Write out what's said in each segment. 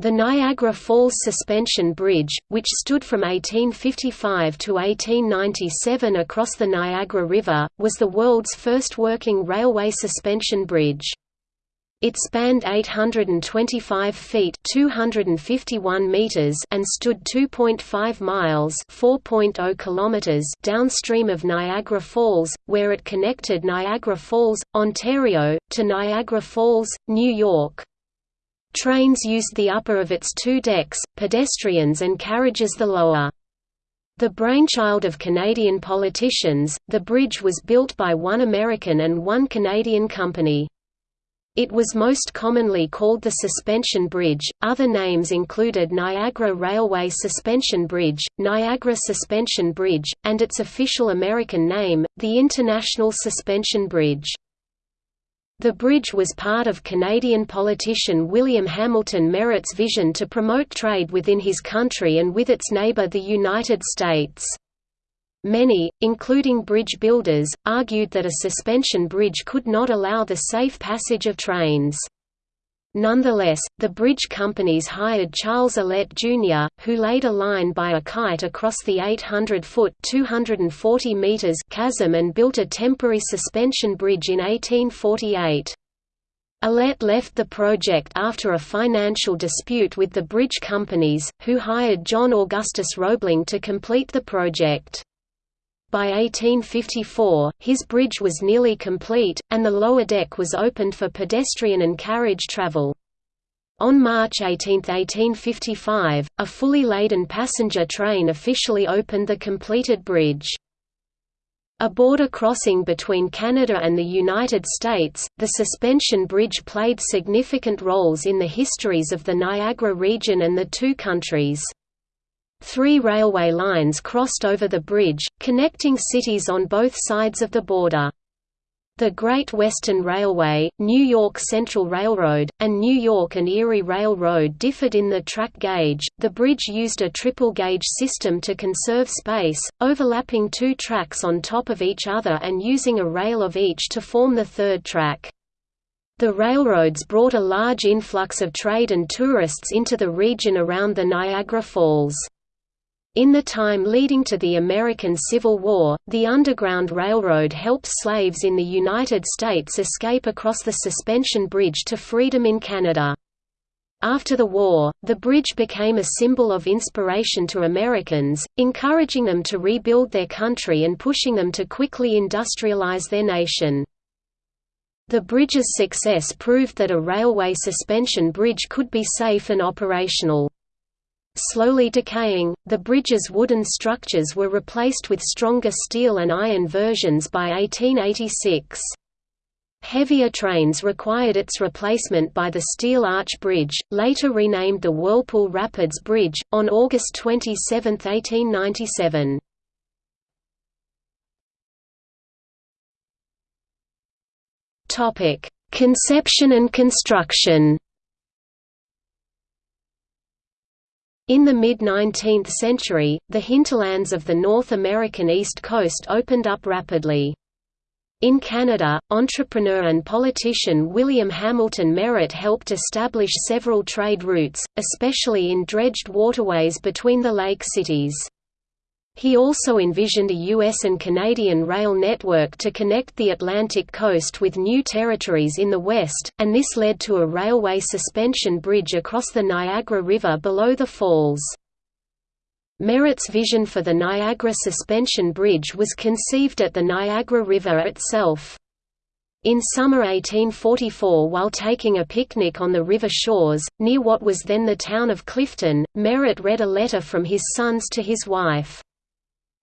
The Niagara Falls Suspension Bridge, which stood from 1855 to 1897 across the Niagara River, was the world's first working railway suspension bridge. It spanned 825 feet 251 meters and stood 2.5 miles 4.0 kilometers downstream of Niagara Falls, where it connected Niagara Falls, Ontario, to Niagara Falls, New York. Trains used the upper of its two decks, pedestrians and carriages the lower. The brainchild of Canadian politicians, the bridge was built by one American and one Canadian company. It was most commonly called the Suspension Bridge, other names included Niagara Railway Suspension Bridge, Niagara Suspension Bridge, and its official American name, the International Suspension Bridge. The bridge was part of Canadian politician William Hamilton Merritt's vision to promote trade within his country and with its neighbour the United States. Many, including bridge builders, argued that a suspension bridge could not allow the safe passage of trains. Nonetheless, the bridge companies hired Charles Ellet Jr., who laid a line by a kite across the 800-foot (240 meters) chasm and built a temporary suspension bridge in 1848. Ellet left the project after a financial dispute with the bridge companies, who hired John Augustus Roebling to complete the project. By 1854, his bridge was nearly complete, and the lower deck was opened for pedestrian and carriage travel. On March 18, 1855, a fully laden passenger train officially opened the completed bridge. A border crossing between Canada and the United States, the suspension bridge played significant roles in the histories of the Niagara region and the two countries. Three railway lines crossed over the bridge, connecting cities on both sides of the border. The Great Western Railway, New York Central Railroad, and New York and Erie Railroad differed in the track gauge. The bridge used a triple gauge system to conserve space, overlapping two tracks on top of each other and using a rail of each to form the third track. The railroads brought a large influx of trade and tourists into the region around the Niagara Falls. In the time leading to the American Civil War, the Underground Railroad helped slaves in the United States escape across the suspension bridge to freedom in Canada. After the war, the bridge became a symbol of inspiration to Americans, encouraging them to rebuild their country and pushing them to quickly industrialize their nation. The bridge's success proved that a railway suspension bridge could be safe and operational. Slowly decaying, the bridge's wooden structures were replaced with stronger steel and iron versions by 1886. Heavier trains required its replacement by the Steel Arch Bridge, later renamed the Whirlpool Rapids Bridge, on August 27, 1897. Conception and construction In the mid-19th century, the hinterlands of the North American East Coast opened up rapidly. In Canada, entrepreneur and politician William Hamilton Merritt helped establish several trade routes, especially in dredged waterways between the lake cities. He also envisioned a U.S. and Canadian rail network to connect the Atlantic coast with new territories in the west, and this led to a railway suspension bridge across the Niagara River below the falls. Merritt's vision for the Niagara Suspension Bridge was conceived at the Niagara River itself. In summer 1844 while taking a picnic on the river shores, near what was then the town of Clifton, Merritt read a letter from his sons to his wife.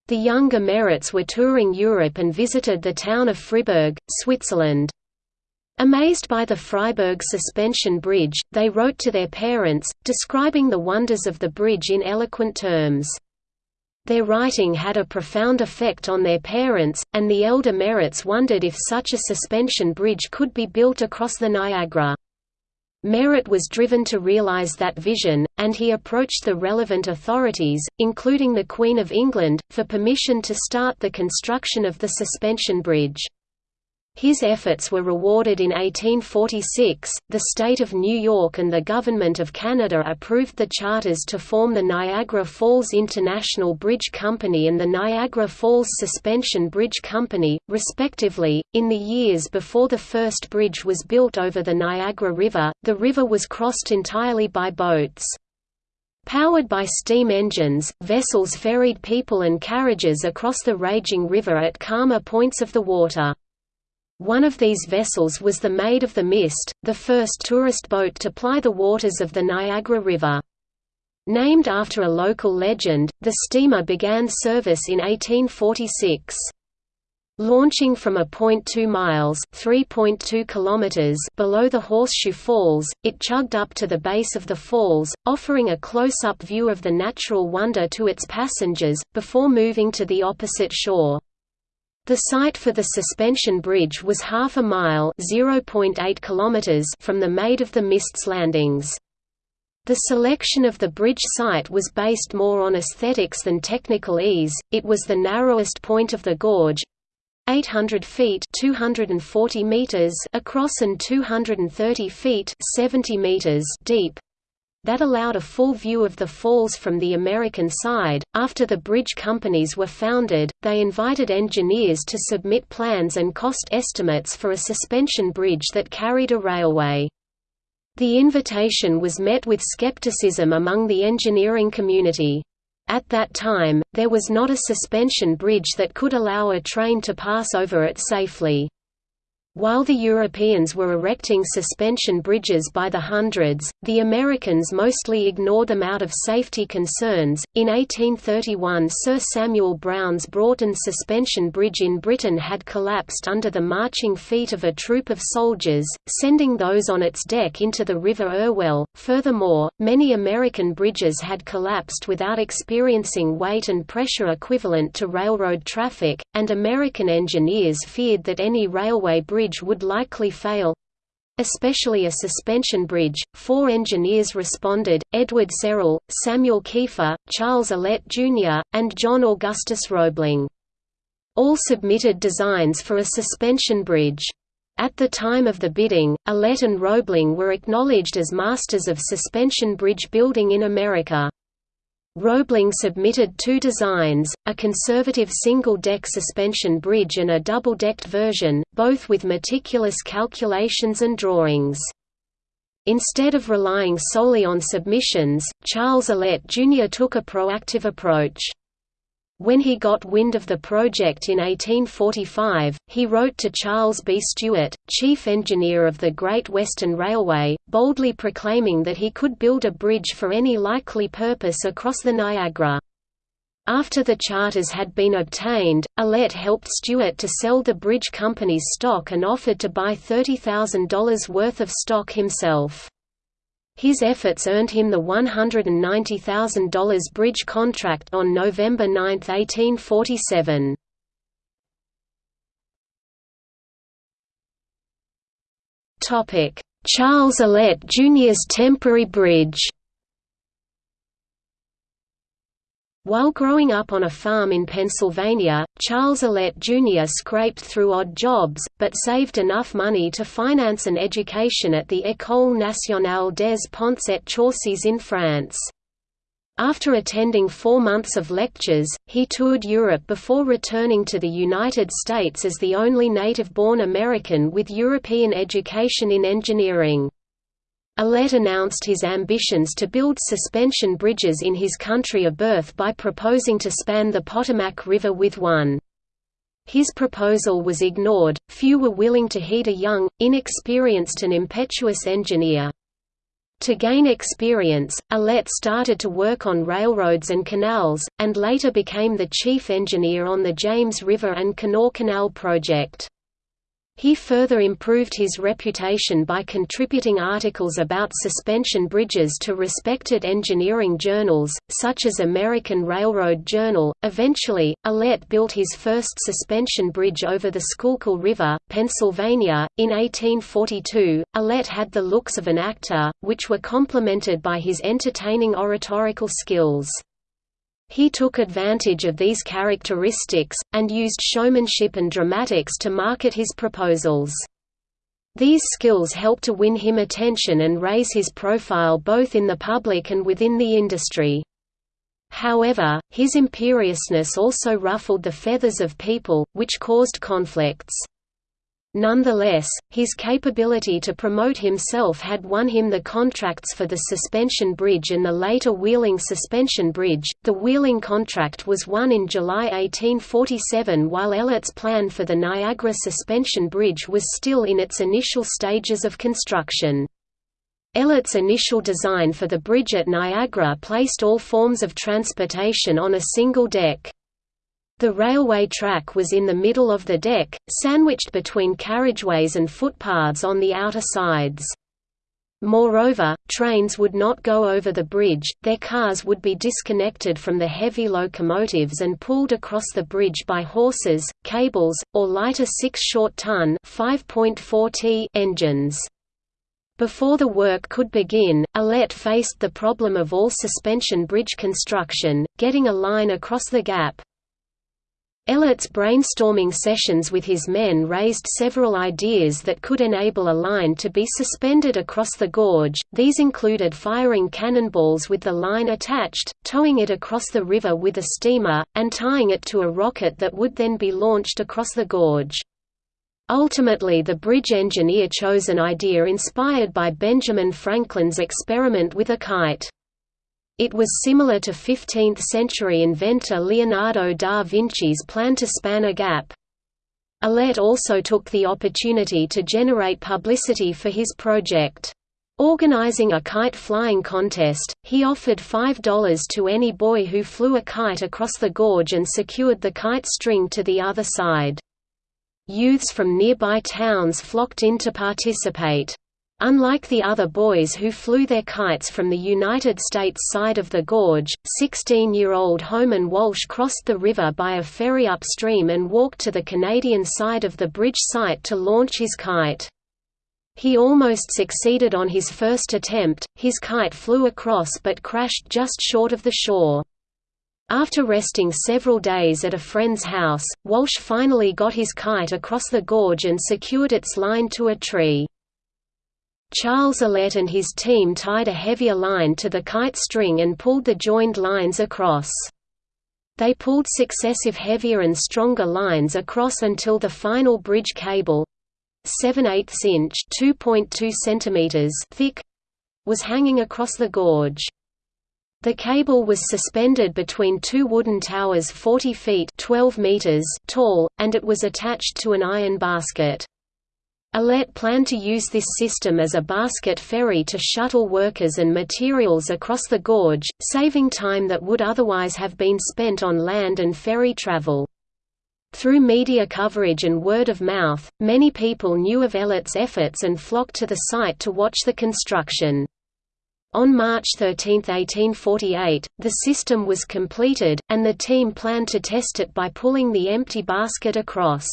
The younger Merritts were touring Europe and visited the town of Freiburg, Switzerland. Amazed by the Freiburg suspension bridge, they wrote to their parents, describing the wonders of the bridge in eloquent terms. Their writing had a profound effect on their parents, and the elder Merritts wondered if such a suspension bridge could be built across the Niagara. Merritt was driven to realize that vision, and he approached the relevant authorities, including the Queen of England, for permission to start the construction of the suspension bridge. His efforts were rewarded in 1846. The state of New York and the government of Canada approved the charters to form the Niagara Falls International Bridge Company and the Niagara Falls Suspension Bridge Company, respectively. In the years before the first bridge was built over the Niagara River, the river was crossed entirely by boats. Powered by steam engines, vessels ferried people and carriages across the raging river at calmer points of the water. One of these vessels was the Maid of the Mist, the first tourist boat to ply the waters of the Niagara River. Named after a local legend, the steamer began service in 1846. Launching from a point 2 miles (3.2 kilometers) below the Horseshoe Falls, it chugged up to the base of the falls, offering a close-up view of the natural wonder to its passengers, before moving to the opposite shore. The site for the suspension bridge was half a mile from the Maid of the Mist's landings. The selection of the bridge site was based more on aesthetics than technical ease, it was the narrowest point of the gorge, 800 feet 240 meters across and 230 feet 70 meters deep, that allowed a full view of the falls from the American side. After the bridge companies were founded, they invited engineers to submit plans and cost estimates for a suspension bridge that carried a railway. The invitation was met with skepticism among the engineering community. At that time, there was not a suspension bridge that could allow a train to pass over it safely. While the Europeans were erecting suspension bridges by the hundreds, the Americans mostly ignored them out of safety concerns. In 1831, Sir Samuel Brown's Broughton Suspension Bridge in Britain had collapsed under the marching feet of a troop of soldiers, sending those on its deck into the River Irwell. Furthermore, many American bridges had collapsed without experiencing weight and pressure equivalent to railroad traffic, and American engineers feared that any railway bridge bridge would likely fail especially a suspension bridge. Four engineers responded Edward Serrell, Samuel Keefer, Charles Ellet Jr., and John Augustus Roebling. All submitted designs for a suspension bridge. At the time of the bidding, Ellet and Roebling were acknowledged as masters of suspension bridge building in America. Roebling submitted two designs, a conservative single-deck suspension bridge and a double-decked version, both with meticulous calculations and drawings. Instead of relying solely on submissions, Charles Ellet Jr. took a proactive approach. When he got wind of the project in 1845, he wrote to Charles B. Stewart, chief engineer of the Great Western Railway, boldly proclaiming that he could build a bridge for any likely purpose across the Niagara. After the charters had been obtained, Ellet helped Stewart to sell the bridge company's stock and offered to buy $30,000 worth of stock himself. His efforts earned him the $190,000 bridge contract on November 9, 1847. Charles Ellet Jr.'s temporary bridge While growing up on a farm in Pennsylvania, Charles Ellet Jr. scraped through odd jobs, but saved enough money to finance an education at the École nationale des ponts et chaussées in France. After attending four months of lectures, he toured Europe before returning to the United States as the only native-born American with European education in engineering. Ellet announced his ambitions to build suspension bridges in his country of birth by proposing to span the Potomac River with one. His proposal was ignored, few were willing to heed a young, inexperienced and impetuous engineer. To gain experience, Ellet started to work on railroads and canals, and later became the chief engineer on the James River and Kanawha Canal project. He further improved his reputation by contributing articles about suspension bridges to respected engineering journals, such as American Railroad Journal. Eventually, Ellet built his first suspension bridge over the Schuylkill River, Pennsylvania. In 1842, Ellet had the looks of an actor, which were complemented by his entertaining oratorical skills. He took advantage of these characteristics, and used showmanship and dramatics to market his proposals. These skills helped to win him attention and raise his profile both in the public and within the industry. However, his imperiousness also ruffled the feathers of people, which caused conflicts. Nonetheless, his capability to promote himself had won him the contracts for the Suspension Bridge and the later Wheeling Suspension Bridge. The Wheeling contract was won in July 1847 while Ellet's plan for the Niagara Suspension Bridge was still in its initial stages of construction. Ellet's initial design for the bridge at Niagara placed all forms of transportation on a single deck. The railway track was in the middle of the deck, sandwiched between carriageways and footpaths on the outer sides. Moreover, trains would not go over the bridge, their cars would be disconnected from the heavy locomotives and pulled across the bridge by horses, cables, or lighter 6 short-ton engines. Before the work could begin, Ellet faced the problem of all suspension bridge construction, getting a line across the gap, Ellet's brainstorming sessions with his men raised several ideas that could enable a line to be suspended across the gorge, these included firing cannonballs with the line attached, towing it across the river with a steamer, and tying it to a rocket that would then be launched across the gorge. Ultimately the bridge engineer chose an idea inspired by Benjamin Franklin's experiment with a kite. It was similar to 15th-century inventor Leonardo da Vinci's plan to span a gap. Ellet also took the opportunity to generate publicity for his project. Organizing a kite flying contest, he offered $5 to any boy who flew a kite across the gorge and secured the kite string to the other side. Youths from nearby towns flocked in to participate. Unlike the other boys who flew their kites from the United States side of the gorge, 16-year-old Homan Walsh crossed the river by a ferry upstream and walked to the Canadian side of the bridge site to launch his kite. He almost succeeded on his first attempt, his kite flew across but crashed just short of the shore. After resting several days at a friend's house, Walsh finally got his kite across the gorge and secured its line to a tree. Charles Ellet and his team tied a heavier line to the kite string and pulled the joined lines across. They pulled successive heavier and stronger lines across until the final bridge cable 7 8 inch 2.2 centimeters thick was hanging across the gorge. The cable was suspended between two wooden towers 40 feet 12 meters tall, and it was attached to an iron basket. Ellet planned to use this system as a basket ferry to shuttle workers and materials across the gorge, saving time that would otherwise have been spent on land and ferry travel. Through media coverage and word of mouth, many people knew of Ellet's efforts and flocked to the site to watch the construction. On March 13, 1848, the system was completed, and the team planned to test it by pulling the empty basket across.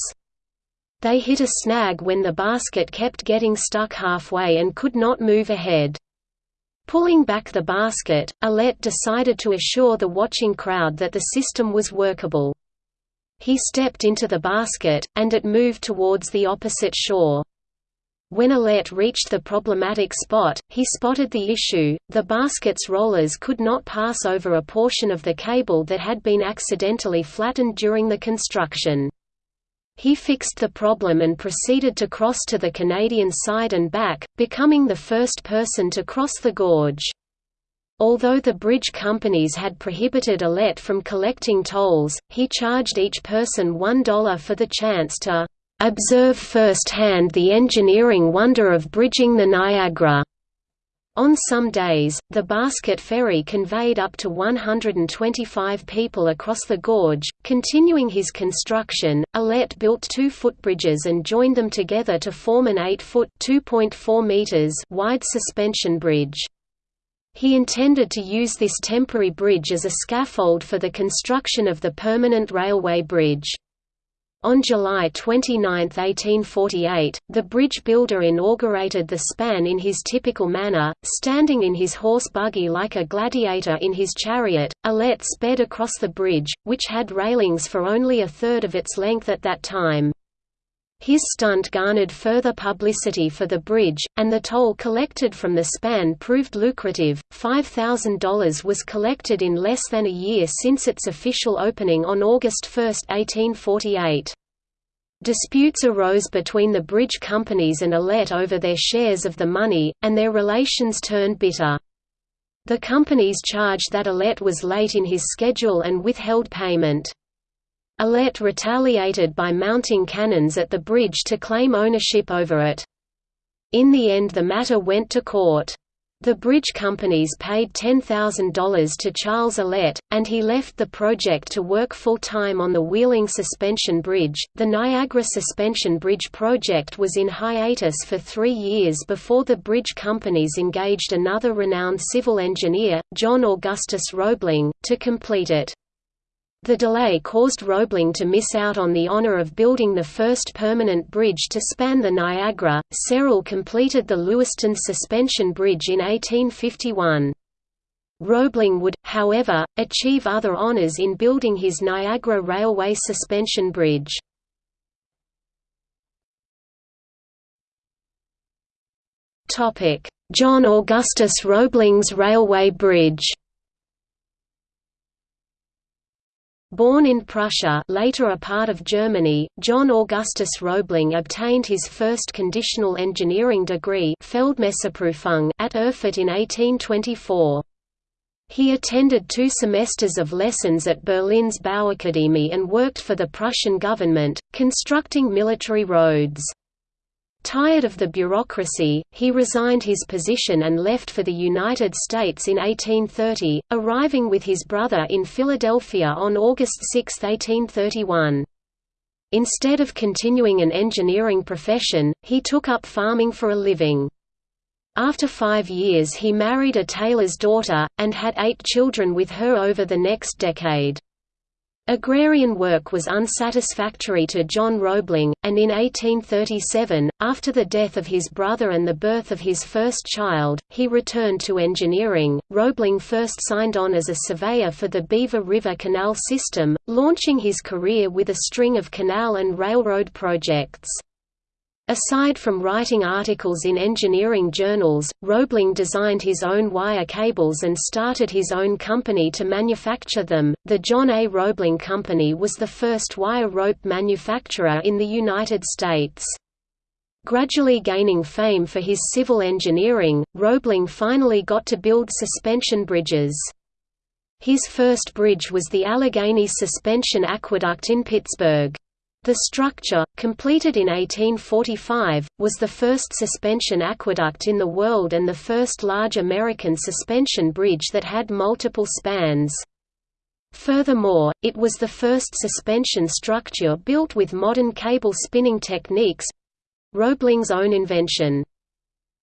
They hit a snag when the basket kept getting stuck halfway and could not move ahead. Pulling back the basket, Ellet decided to assure the watching crowd that the system was workable. He stepped into the basket, and it moved towards the opposite shore. When Ellet reached the problematic spot, he spotted the issue, the basket's rollers could not pass over a portion of the cable that had been accidentally flattened during the construction. He fixed the problem and proceeded to cross to the Canadian side and back, becoming the first person to cross the gorge. Although the bridge companies had prohibited Ellet from collecting tolls, he charged each person $1 for the chance to "...observe firsthand the engineering wonder of bridging the Niagara." On some days, the basket ferry conveyed up to 125 people across the gorge. Continuing his construction, Ellet built two footbridges and joined them together to form an 8-foot (2.4 meters) wide suspension bridge. He intended to use this temporary bridge as a scaffold for the construction of the permanent railway bridge. On July 29, 1848, the bridge builder inaugurated the span in his typical manner, standing in his horse buggy like a gladiator in his chariot. Ellet sped across the bridge, which had railings for only a third of its length at that time. His stunt garnered further publicity for the bridge, and the toll collected from the span proved lucrative. $5,000 was collected in less than a year since its official opening on August 1, 1848. Disputes arose between the bridge companies and Ellet over their shares of the money, and their relations turned bitter. The companies charged that Ellet was late in his schedule and withheld payment. Ellet retaliated by mounting cannons at the bridge to claim ownership over it. In the end the matter went to court. The bridge companies paid $10,000 to Charles Ellet, and he left the project to work full-time on the Wheeling Suspension Bridge. The Niagara Suspension Bridge project was in hiatus for three years before the bridge companies engaged another renowned civil engineer, John Augustus Roebling, to complete it. The delay caused Roebling to miss out on the honor of building the first permanent bridge to span the Niagara. Serrell completed the Lewiston Suspension Bridge in 1851. Roebling would, however, achieve other honors in building his Niagara Railway Suspension Bridge. John Augustus Roebling's Railway Bridge Born in Prussia later a part of Germany, John Augustus Roebling obtained his first conditional engineering degree at Erfurt in 1824. He attended two semesters of lessons at Berlin's Bauakademie and worked for the Prussian government, constructing military roads. Tired of the bureaucracy, he resigned his position and left for the United States in 1830, arriving with his brother in Philadelphia on August 6, 1831. Instead of continuing an engineering profession, he took up farming for a living. After five years he married a tailor's daughter, and had eight children with her over the next decade. Agrarian work was unsatisfactory to John Roebling, and in 1837, after the death of his brother and the birth of his first child, he returned to engineering. Roebling first signed on as a surveyor for the Beaver River Canal system, launching his career with a string of canal and railroad projects. Aside from writing articles in engineering journals, Roebling designed his own wire cables and started his own company to manufacture them. The John A. Roebling Company was the first wire rope manufacturer in the United States. Gradually gaining fame for his civil engineering, Roebling finally got to build suspension bridges. His first bridge was the Allegheny Suspension Aqueduct in Pittsburgh. The structure, completed in 1845, was the first suspension aqueduct in the world and the first large American suspension bridge that had multiple spans. Furthermore, it was the first suspension structure built with modern cable spinning techniques—Roebling's own invention.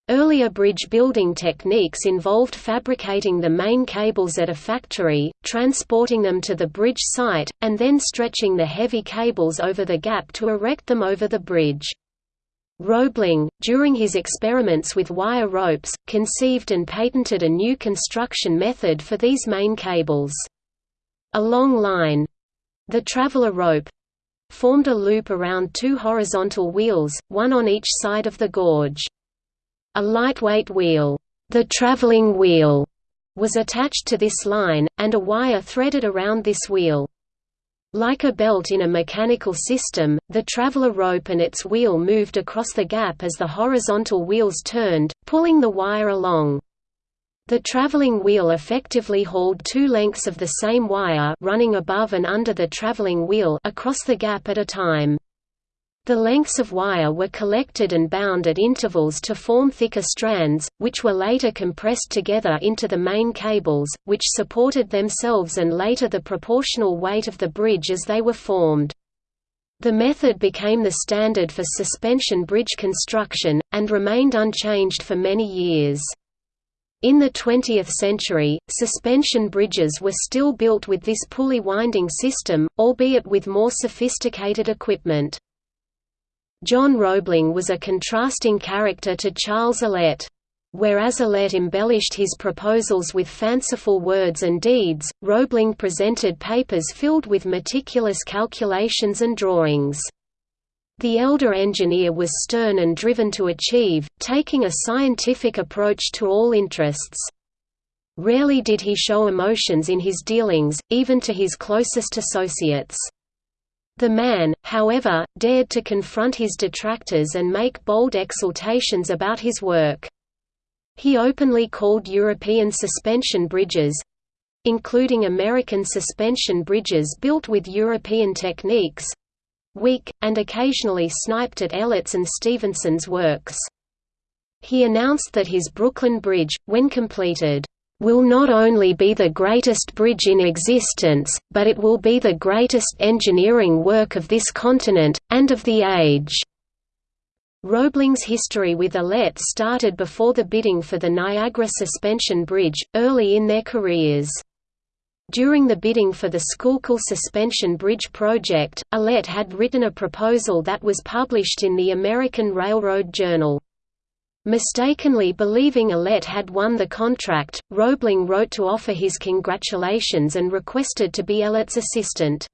Earlier bridge building techniques involved fabricating the main cables at a factory, transporting them to the bridge site, and then stretching the heavy cables over the gap to erect them over the bridge. Roebling, during his experiments with wire ropes, conceived and patented a new construction method for these main cables. A long line—the traveler rope—formed a loop around two horizontal wheels, one on each side of the gorge. A lightweight wheel, the traveling wheel, was attached to this line, and a wire threaded around this wheel. Like a belt in a mechanical system, the traveler rope and its wheel moved across the gap as the horizontal wheels turned, pulling the wire along. The traveling wheel effectively hauled two lengths of the same wire running above and under the traveling wheel across the gap at a time. The lengths of wire were collected and bound at intervals to form thicker strands, which were later compressed together into the main cables, which supported themselves and later the proportional weight of the bridge as they were formed. The method became the standard for suspension bridge construction, and remained unchanged for many years. In the 20th century, suspension bridges were still built with this pulley winding system, albeit with more sophisticated equipment. John Roebling was a contrasting character to Charles Ellet. Whereas Ellet embellished his proposals with fanciful words and deeds, Roebling presented papers filled with meticulous calculations and drawings. The elder engineer was stern and driven to achieve, taking a scientific approach to all interests. Rarely did he show emotions in his dealings, even to his closest associates. The man, however, dared to confront his detractors and make bold exultations about his work. He openly called European suspension bridges—including American suspension bridges built with European techniques, weak, and occasionally sniped at Ellet's and Stephenson's works. He announced that his Brooklyn Bridge, when completed, will not only be the greatest bridge in existence, but it will be the greatest engineering work of this continent, and of the age." Roebling's history with Ellet started before the bidding for the Niagara Suspension Bridge, early in their careers. During the bidding for the Schuylkill Suspension Bridge project, Ellet had written a proposal that was published in the American Railroad Journal. Mistakenly believing Ellet had won the contract, Roebling wrote to offer his congratulations and requested to be Ellet's assistant.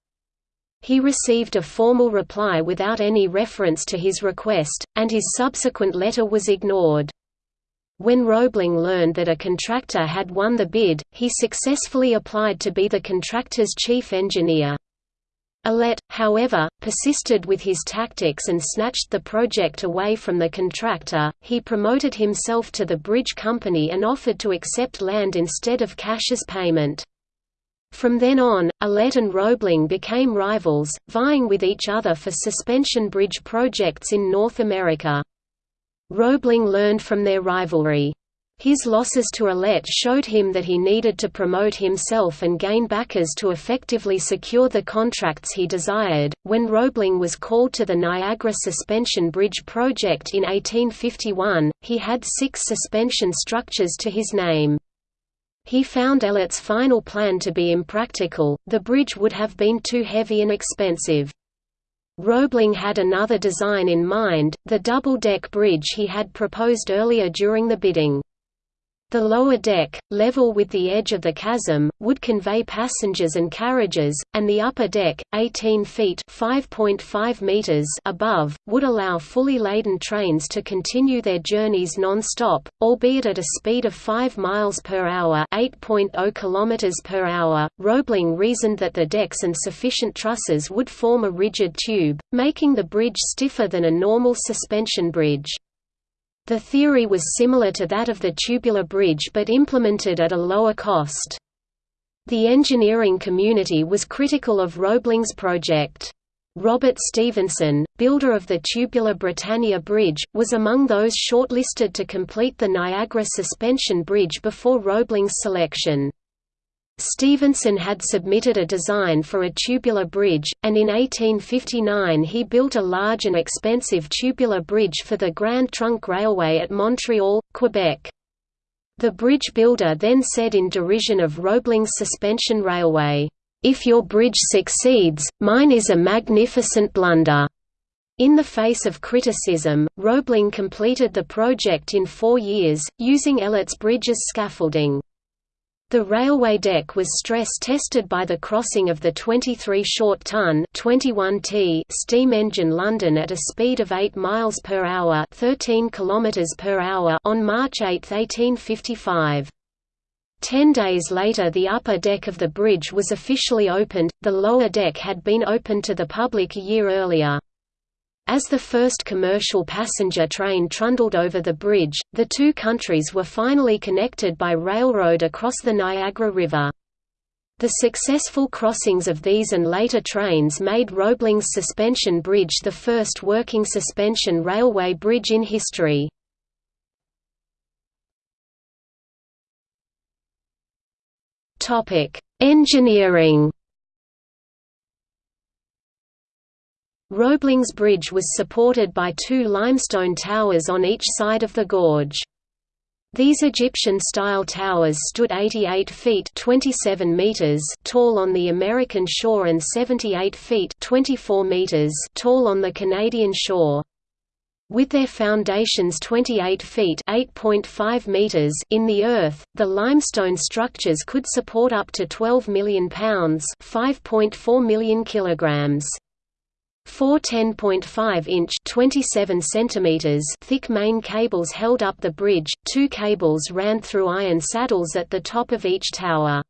He received a formal reply without any reference to his request, and his subsequent letter was ignored. When Roebling learned that a contractor had won the bid, he successfully applied to be the contractor's chief engineer. Ellet, however, persisted with his tactics and snatched the project away from the contractor. He promoted himself to the bridge company and offered to accept land instead of cash as payment. From then on, Ellet and Roebling became rivals, vying with each other for suspension bridge projects in North America. Roebling learned from their rivalry. His losses to Ellet showed him that he needed to promote himself and gain backers to effectively secure the contracts he desired. When Roebling was called to the Niagara Suspension Bridge project in 1851, he had six suspension structures to his name. He found Ellet's final plan to be impractical, the bridge would have been too heavy and expensive. Roebling had another design in mind, the double-deck bridge he had proposed earlier during the bidding. The lower deck, level with the edge of the chasm, would convey passengers and carriages, and the upper deck, 18 feet (5.5 meters) above, would allow fully laden trains to continue their journeys non-stop, albeit at a speed of 5 miles per hour (8.0 kilometers per hour). Roebling reasoned that the decks and sufficient trusses would form a rigid tube, making the bridge stiffer than a normal suspension bridge. The theory was similar to that of the tubular bridge but implemented at a lower cost. The engineering community was critical of Roebling's project. Robert Stephenson, builder of the tubular Britannia Bridge, was among those shortlisted to complete the Niagara Suspension Bridge before Roebling's selection. Stephenson had submitted a design for a tubular bridge, and in 1859 he built a large and expensive tubular bridge for the Grand Trunk Railway at Montreal, Quebec. The bridge builder then said in derision of Roebling's suspension railway, "'If your bridge succeeds, mine is a magnificent blunder.'" In the face of criticism, Roebling completed the project in four years, using Ellet's bridge as scaffolding. The railway deck was stress-tested by the crossing of the 23 short-ton steam engine London at a speed of 8 miles per hour, 13 kilometers per hour on March 8, 1855. Ten days later the upper deck of the bridge was officially opened, the lower deck had been opened to the public a year earlier. As the first commercial passenger train trundled over the bridge, the two countries were finally connected by railroad across the Niagara River. The successful crossings of these and later trains made Roebling's suspension bridge the first working suspension railway bridge in history. Engineering Roebling's bridge was supported by two limestone towers on each side of the gorge. These Egyptian-style towers stood 88 feet 27 meters tall on the American shore and 78 feet 24 meters tall on the Canadian shore. With their foundations 28 feet meters in the earth, the limestone structures could support up to 12 million pounds 5.4 million kilograms. Four 10.5-inch (27 centimeters) thick main cables held up the bridge, two cables ran through iron saddles at the top of each tower.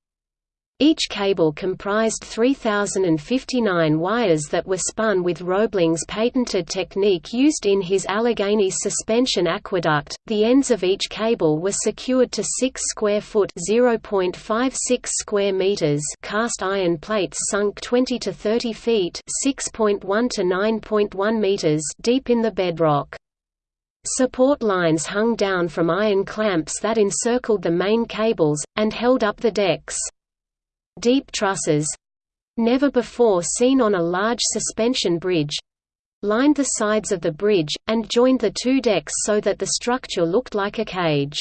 Each cable comprised 3,059 wires that were spun with Roebling's patented technique used in his Allegheny suspension aqueduct. The ends of each cable were secured to 6 square foot (0.56 square meters) cast iron plates sunk 20 to 30 feet (6.1 to 9.1 meters) deep in the bedrock. Support lines hung down from iron clamps that encircled the main cables, and held up the decks. Deep trusses—never before seen on a large suspension bridge—lined the sides of the bridge, and joined the two decks so that the structure looked like a cage.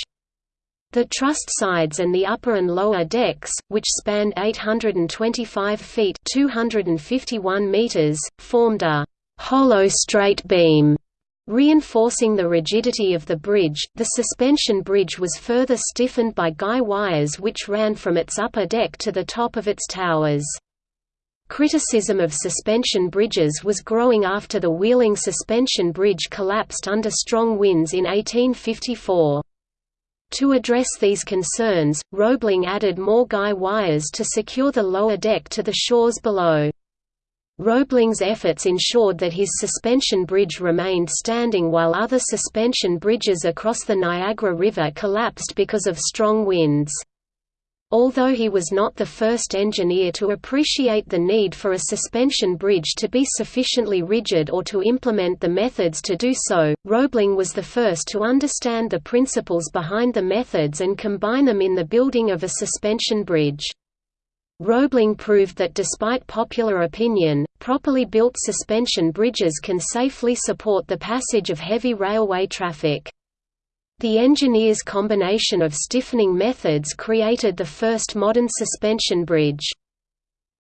The trussed sides and the upper and lower decks, which spanned 825 feet 251 meters, formed a hollow straight beam Reinforcing the rigidity of the bridge, the suspension bridge was further stiffened by guy wires which ran from its upper deck to the top of its towers. Criticism of suspension bridges was growing after the Wheeling suspension bridge collapsed under strong winds in 1854. To address these concerns, Roebling added more guy wires to secure the lower deck to the shores below. Roebling's efforts ensured that his suspension bridge remained standing while other suspension bridges across the Niagara River collapsed because of strong winds. Although he was not the first engineer to appreciate the need for a suspension bridge to be sufficiently rigid or to implement the methods to do so, Roebling was the first to understand the principles behind the methods and combine them in the building of a suspension bridge. Roebling proved that despite popular opinion, properly built suspension bridges can safely support the passage of heavy railway traffic. The engineer's combination of stiffening methods created the first modern suspension bridge.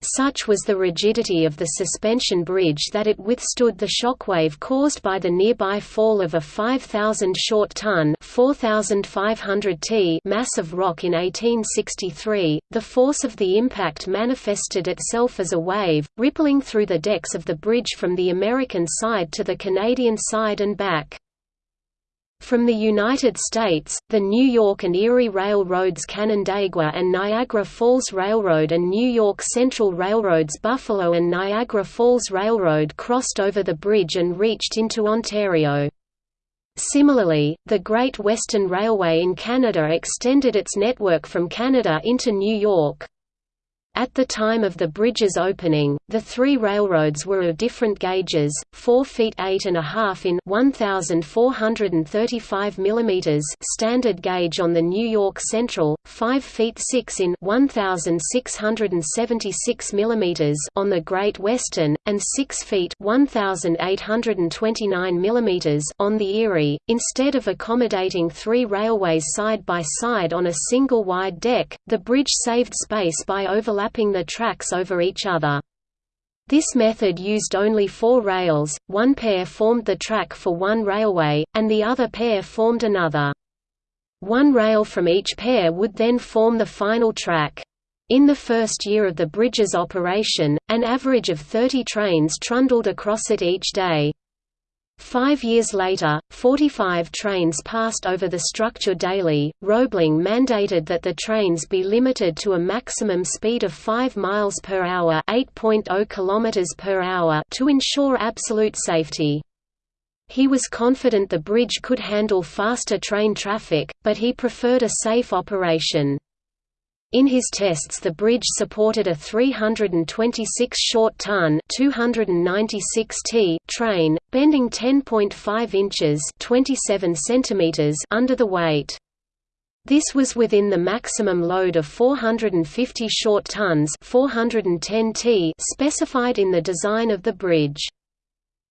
Such was the rigidity of the suspension bridge that it withstood the shockwave caused by the nearby fall of a 5,000 short ton (4,500 t) mass of rock in 1863. The force of the impact manifested itself as a wave, rippling through the decks of the bridge from the American side to the Canadian side and back. From the United States, the New York and Erie Railroad's Canandaigua and Niagara Falls Railroad and New York Central Railroad's Buffalo and Niagara Falls Railroad crossed over the bridge and reached into Ontario. Similarly, the Great Western Railway in Canada extended its network from Canada into New York. At the time of the bridge's opening, the three railroads were of different gauges: 4 feet 8 and a half in 1,435 mm standard gauge on the New York Central, 5 feet 6 in 1,676 mm on the Great Western, and 6 feet 1,829 mm on the Erie. Instead of accommodating three railways side by side on a single wide deck, the bridge saved space by overlapping overlapping the tracks over each other. This method used only four rails, one pair formed the track for one railway, and the other pair formed another. One rail from each pair would then form the final track. In the first year of the bridge's operation, an average of 30 trains trundled across it each day. Five years later, 45 trains passed over the structure daily. Roebling mandated that the trains be limited to a maximum speed of 5 miles per hour, 8.0 kilometers per hour to ensure absolute safety. He was confident the bridge could handle faster train traffic, but he preferred a safe operation. In his tests the bridge supported a 326 short-ton train, bending 10.5 inches 27 centimeters under the weight. This was within the maximum load of 450 short tons 410 t specified in the design of the bridge.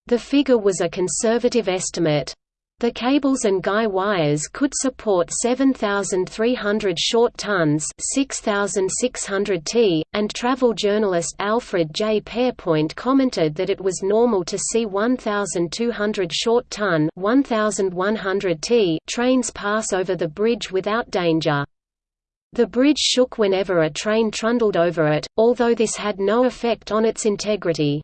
The figure was a conservative estimate. The cables and guy wires could support 7,300 short tons 6,600 t, and travel journalist Alfred J. Pairpoint commented that it was normal to see 1,200 short ton 1,100 t trains pass over the bridge without danger. The bridge shook whenever a train trundled over it, although this had no effect on its integrity.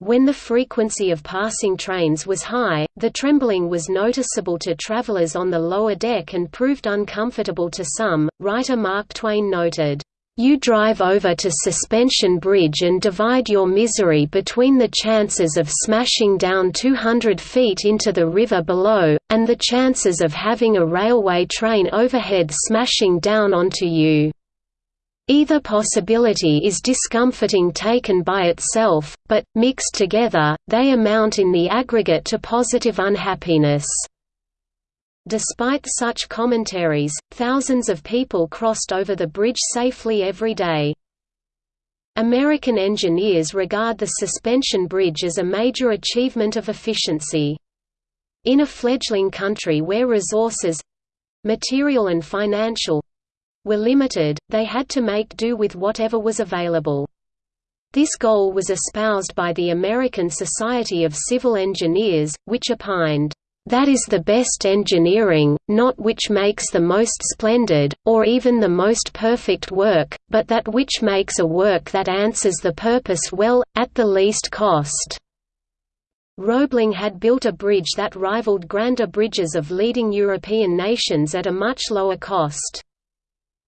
When the frequency of passing trains was high, the trembling was noticeable to travelers on the lower deck and proved uncomfortable to some. Writer Mark Twain noted, You drive over to Suspension Bridge and divide your misery between the chances of smashing down 200 feet into the river below, and the chances of having a railway train overhead smashing down onto you. Either possibility is discomforting taken by itself, but, mixed together, they amount in the aggregate to positive unhappiness. Despite such commentaries, thousands of people crossed over the bridge safely every day. American engineers regard the suspension bridge as a major achievement of efficiency. In a fledgling country where resources—material and financial, were limited, they had to make do with whatever was available. This goal was espoused by the American Society of Civil Engineers, which opined, "...that is the best engineering, not which makes the most splendid, or even the most perfect work, but that which makes a work that answers the purpose well, at the least cost." Roebling had built a bridge that rivaled grander bridges of leading European nations at a much lower cost.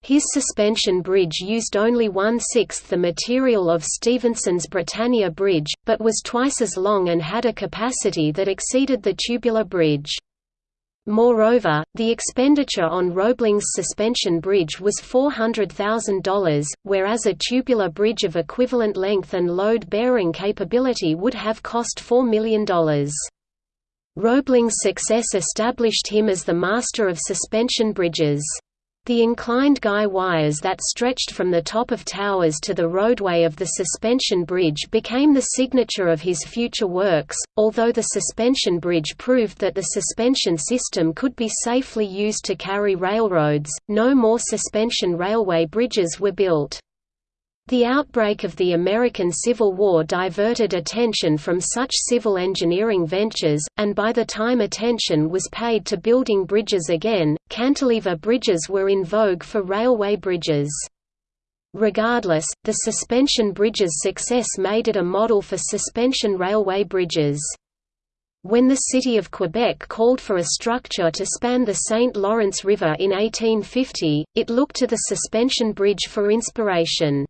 His suspension bridge used only one-sixth the material of Stephenson's Britannia Bridge, but was twice as long and had a capacity that exceeded the tubular bridge. Moreover, the expenditure on Roebling's suspension bridge was $400,000, whereas a tubular bridge of equivalent length and load-bearing capability would have cost $4 million. Roebling's success established him as the master of suspension bridges. The inclined guy wires that stretched from the top of towers to the roadway of the suspension bridge became the signature of his future works, although the suspension bridge proved that the suspension system could be safely used to carry railroads, no more suspension railway bridges were built. The outbreak of the American Civil War diverted attention from such civil engineering ventures, and by the time attention was paid to building bridges again, cantilever bridges were in vogue for railway bridges. Regardless, the suspension bridge's success made it a model for suspension railway bridges. When the city of Quebec called for a structure to span the St. Lawrence River in 1850, it looked to the suspension bridge for inspiration.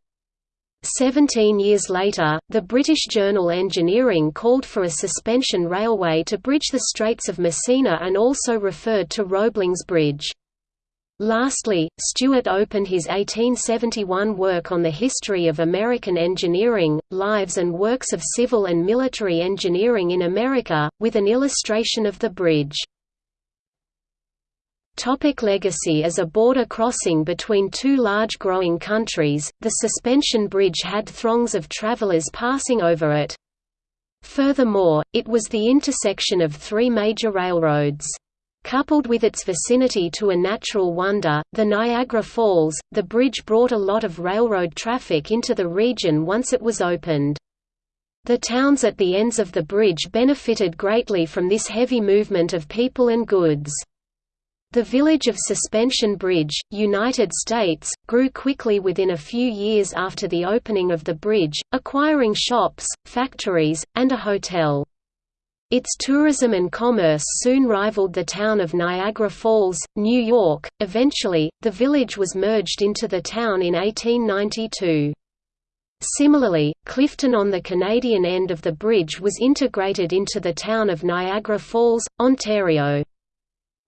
Seventeen years later, the British journal Engineering called for a suspension railway to bridge the Straits of Messina and also referred to Roebling's Bridge. Lastly, Stuart opened his 1871 work on the history of American engineering, lives and works of civil and military engineering in America, with an illustration of the bridge. Topic legacy As a border crossing between two large growing countries, the suspension bridge had throngs of travelers passing over it. Furthermore, it was the intersection of three major railroads. Coupled with its vicinity to a natural wonder, the Niagara Falls, the bridge brought a lot of railroad traffic into the region once it was opened. The towns at the ends of the bridge benefited greatly from this heavy movement of people and goods. The village of Suspension Bridge, United States, grew quickly within a few years after the opening of the bridge, acquiring shops, factories, and a hotel. Its tourism and commerce soon rivaled the town of Niagara Falls, New York. Eventually, the village was merged into the town in 1892. Similarly, Clifton on the Canadian end of the bridge was integrated into the town of Niagara Falls, Ontario.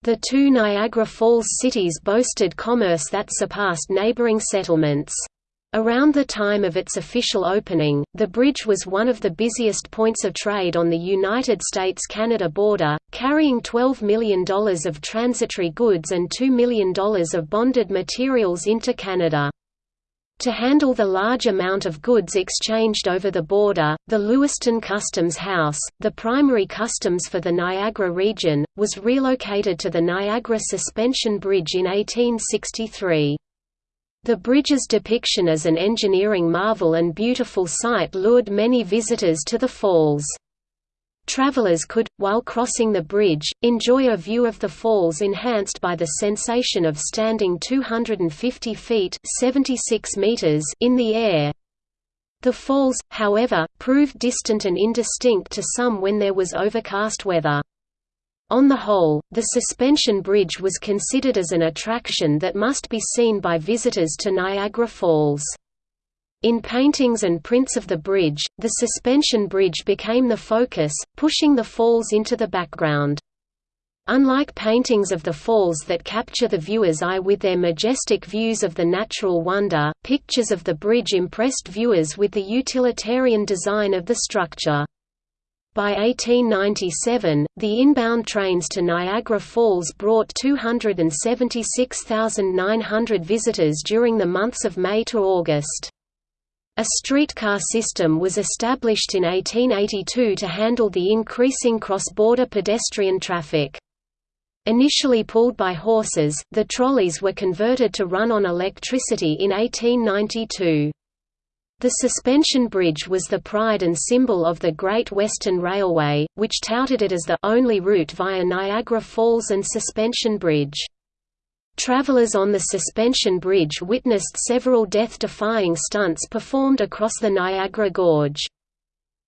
The two Niagara Falls cities boasted commerce that surpassed neighboring settlements. Around the time of its official opening, the bridge was one of the busiest points of trade on the United States–Canada border, carrying $12 million of transitory goods and $2 million of bonded materials into Canada. To handle the large amount of goods exchanged over the border, the Lewiston Customs House, the primary customs for the Niagara region, was relocated to the Niagara Suspension Bridge in 1863. The bridge's depiction as an engineering marvel and beautiful sight lured many visitors to the falls. Travelers could, while crossing the bridge, enjoy a view of the falls enhanced by the sensation of standing 250 feet 76 meters in the air. The falls, however, proved distant and indistinct to some when there was overcast weather. On the whole, the suspension bridge was considered as an attraction that must be seen by visitors to Niagara Falls. In paintings and prints of the bridge, the suspension bridge became the focus, pushing the falls into the background. Unlike paintings of the falls that capture the viewer's eye with their majestic views of the natural wonder, pictures of the bridge impressed viewers with the utilitarian design of the structure. By 1897, the inbound trains to Niagara Falls brought 276,900 visitors during the months of May to August. A streetcar system was established in 1882 to handle the increasing cross-border pedestrian traffic. Initially pulled by horses, the trolleys were converted to run on electricity in 1892. The suspension bridge was the pride and symbol of the Great Western Railway, which touted it as the only route via Niagara Falls and Suspension Bridge. Travelers on the suspension bridge witnessed several death-defying stunts performed across the Niagara Gorge.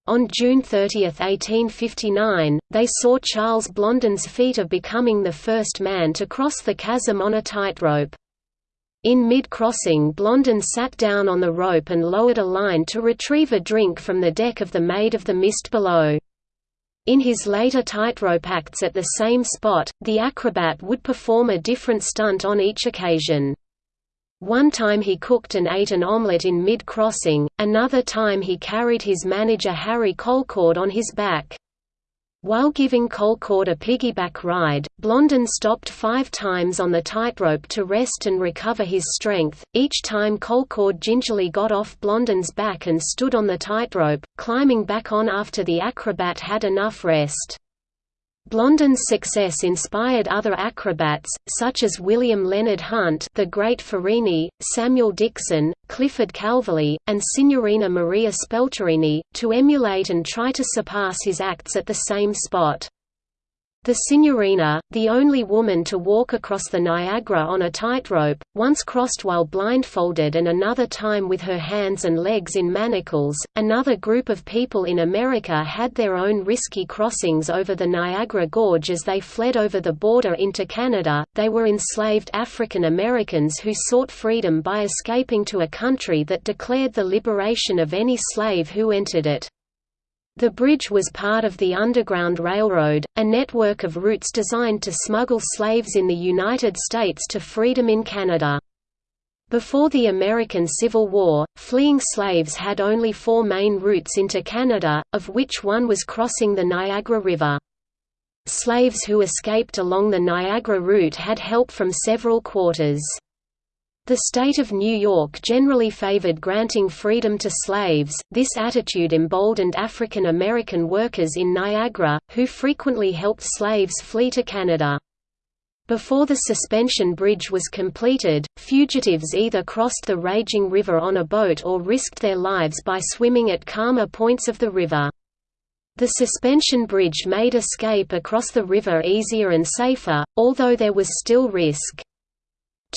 On June 30, 1859, they saw Charles Blondin's feat of becoming the first man to cross the chasm on a tightrope. In mid-crossing Blondin sat down on the rope and lowered a line to retrieve a drink from the deck of the Maid of the Mist below. In his later tightrope acts at the same spot, the acrobat would perform a different stunt on each occasion. One time he cooked and ate an omelette in mid-crossing, another time he carried his manager Harry Colcord on his back. While giving Colcord a piggyback ride, Blondin stopped five times on the tightrope to rest and recover his strength. Each time Colcord gingerly got off Blondin's back and stood on the tightrope, climbing back on after the acrobat had enough rest. Blondin's success inspired other acrobats, such as William Leonard Hunt the Great Farini, Samuel Dixon, Clifford Calverley, and Signorina Maria Spelterini, to emulate and try to surpass his acts at the same spot. The Signorina, the only woman to walk across the Niagara on a tightrope, once crossed while blindfolded and another time with her hands and legs in manacles. Another group of people in America had their own risky crossings over the Niagara Gorge as they fled over the border into Canada. They were enslaved African Americans who sought freedom by escaping to a country that declared the liberation of any slave who entered it. The bridge was part of the Underground Railroad, a network of routes designed to smuggle slaves in the United States to freedom in Canada. Before the American Civil War, fleeing slaves had only four main routes into Canada, of which one was crossing the Niagara River. Slaves who escaped along the Niagara route had help from several quarters. The state of New York generally favored granting freedom to slaves. This attitude emboldened African American workers in Niagara, who frequently helped slaves flee to Canada. Before the suspension bridge was completed, fugitives either crossed the raging river on a boat or risked their lives by swimming at calmer points of the river. The suspension bridge made escape across the river easier and safer, although there was still risk.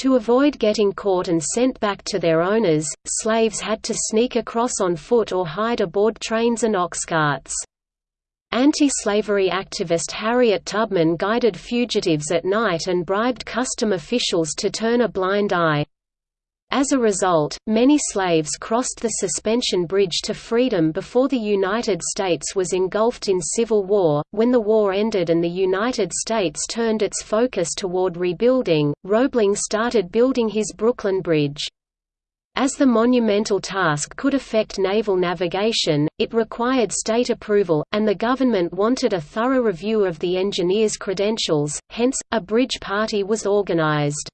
To avoid getting caught and sent back to their owners, slaves had to sneak across on foot or hide aboard trains and ox carts. Anti-slavery activist Harriet Tubman guided fugitives at night and bribed custom officials to turn a blind eye. As a result, many slaves crossed the suspension bridge to freedom before the United States was engulfed in civil war. When the war ended and the United States turned its focus toward rebuilding, Roebling started building his Brooklyn Bridge. As the monumental task could affect naval navigation, it required state approval, and the government wanted a thorough review of the engineer's credentials, hence, a bridge party was organized.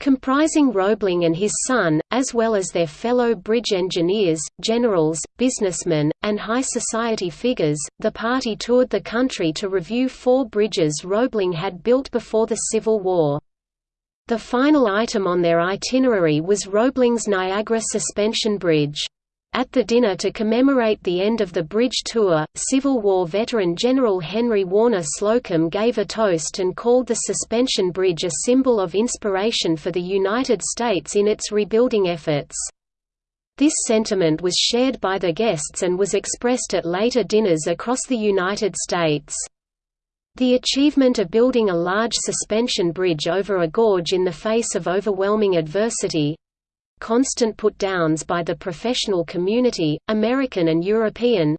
Comprising Roebling and his son, as well as their fellow bridge engineers, generals, businessmen, and high society figures, the party toured the country to review four bridges Roebling had built before the Civil War. The final item on their itinerary was Roebling's Niagara Suspension Bridge. At the dinner to commemorate the end of the bridge tour, Civil War veteran General Henry Warner Slocum gave a toast and called the suspension bridge a symbol of inspiration for the United States in its rebuilding efforts. This sentiment was shared by the guests and was expressed at later dinners across the United States. The achievement of building a large suspension bridge over a gorge in the face of overwhelming adversity, constant put-downs by the professional community, American and European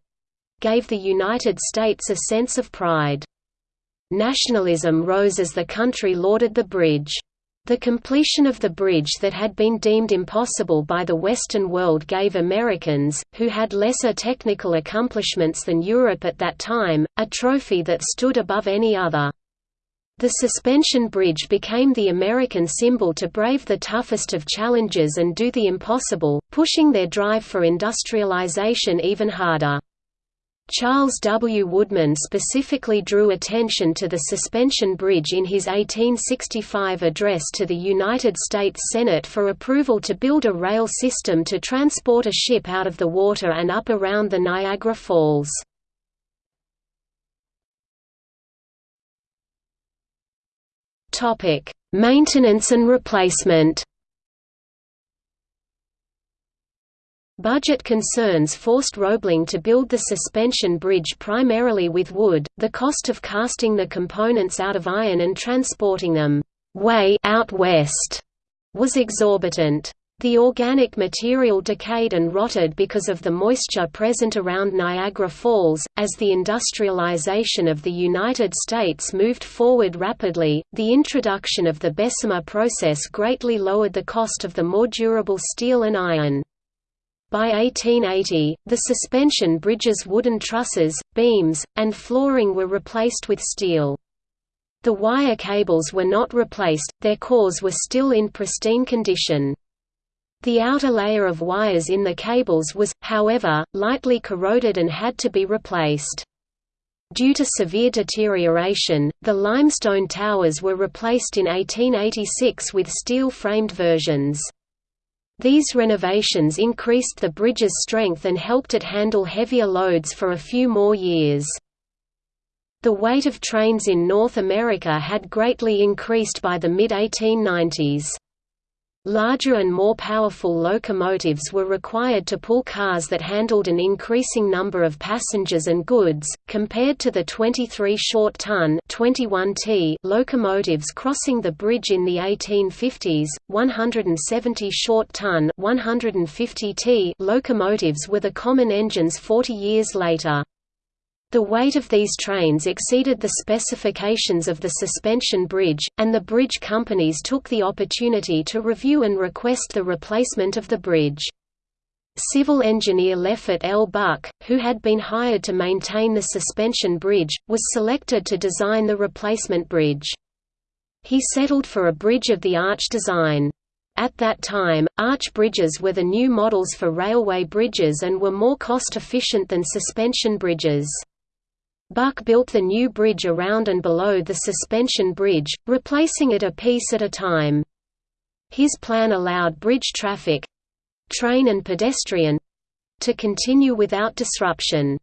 gave the United States a sense of pride. Nationalism rose as the country lauded the bridge. The completion of the bridge that had been deemed impossible by the Western world gave Americans, who had lesser technical accomplishments than Europe at that time, a trophy that stood above any other. The suspension bridge became the American symbol to brave the toughest of challenges and do the impossible, pushing their drive for industrialization even harder. Charles W. Woodman specifically drew attention to the suspension bridge in his 1865 address to the United States Senate for approval to build a rail system to transport a ship out of the water and up around the Niagara Falls. Topic: Maintenance and replacement. Budget concerns forced Roebling to build the suspension bridge primarily with wood. The cost of casting the components out of iron and transporting them way out west was exorbitant. The organic material decayed and rotted because of the moisture present around Niagara Falls. As the industrialization of the United States moved forward rapidly, the introduction of the Bessemer process greatly lowered the cost of the more durable steel and iron. By 1880, the suspension bridge's wooden trusses, beams, and flooring were replaced with steel. The wire cables were not replaced, their cores were still in pristine condition. The outer layer of wires in the cables was, however, lightly corroded and had to be replaced. Due to severe deterioration, the limestone towers were replaced in 1886 with steel-framed versions. These renovations increased the bridge's strength and helped it handle heavier loads for a few more years. The weight of trains in North America had greatly increased by the mid-1890s. Larger and more powerful locomotives were required to pull cars that handled an increasing number of passengers and goods, compared to the 23 short-ton locomotives crossing the bridge in the 1850s. 170 short-ton locomotives were the common engines 40 years later. The weight of these trains exceeded the specifications of the suspension bridge, and the bridge companies took the opportunity to review and request the replacement of the bridge. Civil engineer Leffert L. Buck, who had been hired to maintain the suspension bridge, was selected to design the replacement bridge. He settled for a bridge of the arch design. At that time, arch bridges were the new models for railway bridges and were more cost-efficient than suspension bridges. Buck built the new bridge around and below the suspension bridge, replacing it a piece at a time. His plan allowed bridge traffic—train and pedestrian—to continue without disruption.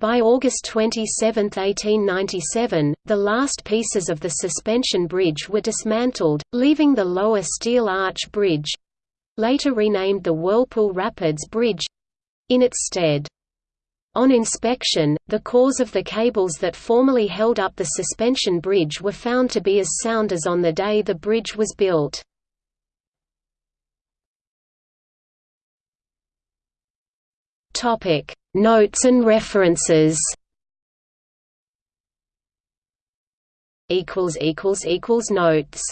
By August 27, 1897, the last pieces of the suspension bridge were dismantled, leaving the lower steel arch bridge—later renamed the Whirlpool Rapids Bridge—in its stead. On inspection, the cores of the cables that formerly held up the suspension bridge were found to be as sound as on the day the bridge was built. Notes and references Notes